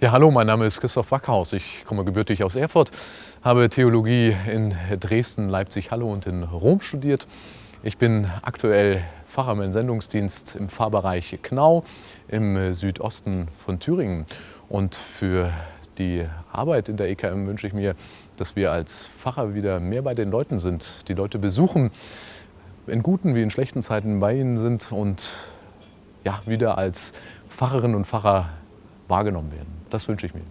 Ja, hallo, mein Name ist Christoph Backhaus. Ich komme gebürtig aus Erfurt, habe Theologie in Dresden, Leipzig, Halle und in Rom studiert. Ich bin aktuell Pfarrer im Sendungsdienst im Pfarrbereich Knau im Südosten von Thüringen. Und für die Arbeit in der EKM wünsche ich mir, dass wir als Pfarrer wieder mehr bei den Leuten sind, die Leute besuchen, in guten wie in schlechten Zeiten bei ihnen sind und ja, wieder als Pfarrerinnen und Pfarrer wahrgenommen werden. Das wünsche ich mir.